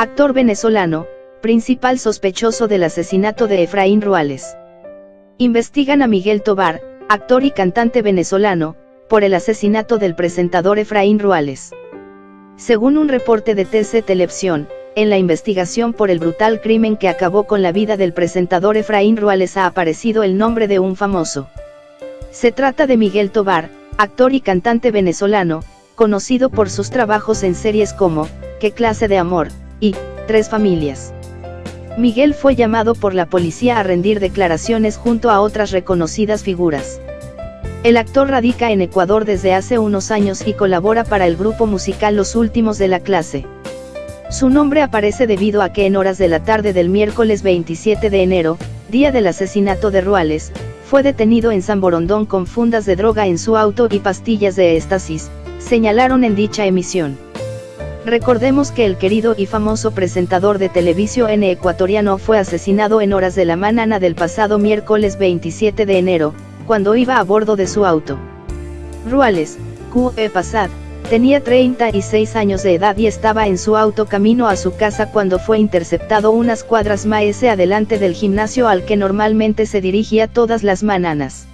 Actor venezolano, principal sospechoso del asesinato de Efraín Ruales. Investigan a Miguel Tobar, actor y cantante venezolano, por el asesinato del presentador Efraín Ruales. Según un reporte de TC Televisión, en la investigación por el brutal crimen que acabó con la vida del presentador Efraín Ruales ha aparecido el nombre de un famoso. Se trata de Miguel Tobar, actor y cantante venezolano, conocido por sus trabajos en series como, ¿Qué clase de amor? Y, Tres familias. Miguel fue llamado por la policía a rendir declaraciones junto a otras reconocidas figuras. El actor radica en Ecuador desde hace unos años y colabora para el grupo musical Los Últimos de la Clase. Su nombre aparece debido a que en horas de la tarde del miércoles 27 de enero, día del asesinato de Ruales, fue detenido en San Borondón con fundas de droga en su auto y pastillas de éxtasis, señalaron en dicha emisión. Recordemos que el querido y famoso presentador de televisión ecuatoriano fue asesinado en horas de la mañana del pasado miércoles 27 de enero, cuando iba a bordo de su auto. Ruales, Q.E. Pasad, tenía 36 años de edad y estaba en su auto camino a su casa cuando fue interceptado unas cuadras más adelante del gimnasio al que normalmente se dirigía todas las mañanas.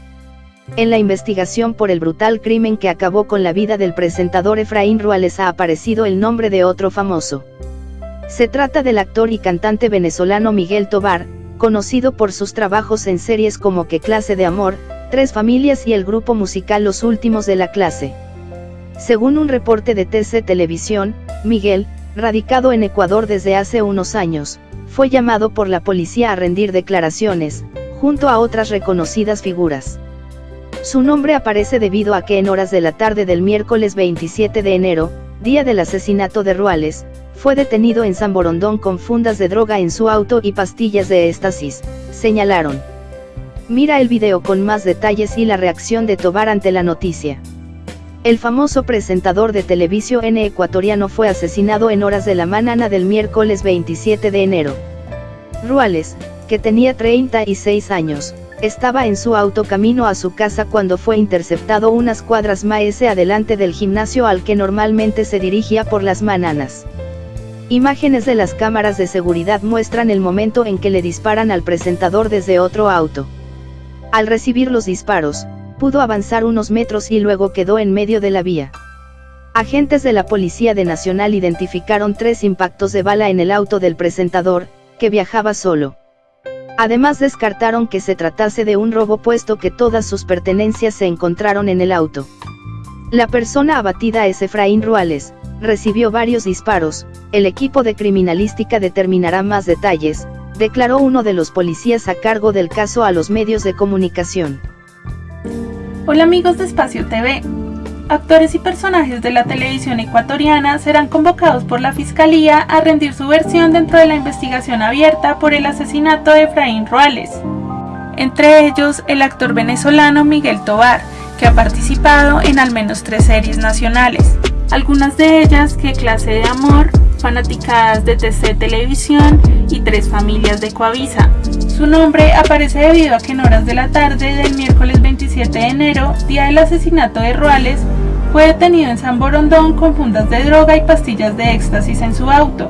En la investigación por el brutal crimen que acabó con la vida del presentador Efraín Ruales ha aparecido el nombre de otro famoso. Se trata del actor y cantante venezolano Miguel Tobar, conocido por sus trabajos en series como Qué clase de amor, Tres familias y el grupo musical Los Últimos de la clase. Según un reporte de TC Televisión, Miguel, radicado en Ecuador desde hace unos años, fue llamado por la policía a rendir declaraciones, junto a otras reconocidas figuras. Su nombre aparece debido a que en horas de la tarde del miércoles 27 de enero, día del asesinato de Ruales, fue detenido en San Borondón con fundas de droga en su auto y pastillas de éxtasis, señalaron. Mira el video con más detalles y la reacción de Tobar ante la noticia. El famoso presentador de televisión ecuatoriano fue asesinado en horas de la mañana del miércoles 27 de enero. Ruales, que tenía 36 años, estaba en su auto camino a su casa cuando fue interceptado unas cuadras más adelante del gimnasio al que normalmente se dirigía por las mañanas. Imágenes de las cámaras de seguridad muestran el momento en que le disparan al presentador desde otro auto. Al recibir los disparos, pudo avanzar unos metros y luego quedó en medio de la vía. Agentes de la Policía de Nacional identificaron tres impactos de bala en el auto del presentador, que viajaba solo. Además descartaron que se tratase de un robo puesto que todas sus pertenencias se encontraron en el auto. La persona abatida es Efraín Ruales, recibió varios disparos, el equipo de criminalística determinará más detalles, declaró uno de los policías a cargo del caso a los medios de comunicación. Hola amigos de Espacio TV, actores y personajes de la televisión ecuatoriana serán convocados por la Fiscalía a rendir su versión dentro de la investigación abierta por el asesinato de Efraín Ruales. Entre ellos, el actor venezolano Miguel Tobar, que ha participado en al menos tres series nacionales, algunas de ellas que clase de amor, fanaticadas de TC Televisión y Tres Familias de Coavisa. Su nombre aparece debido a que en horas de la tarde del miércoles 27 de enero, día del asesinato de Ruales, fue detenido en San Borondón con fundas de droga y pastillas de éxtasis en su auto.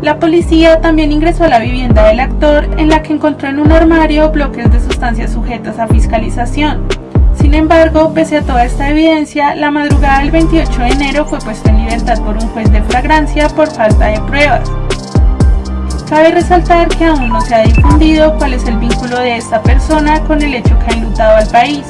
La policía también ingresó a la vivienda del actor en la que encontró en un armario bloques de sustancias sujetas a fiscalización. Sin embargo, pese a toda esta evidencia, la madrugada del 28 de enero fue puesto en libertad por un juez de flagrancia por falta de pruebas. Cabe resaltar que aún no se ha difundido cuál es el vínculo de esta persona con el hecho que ha enlutado al país.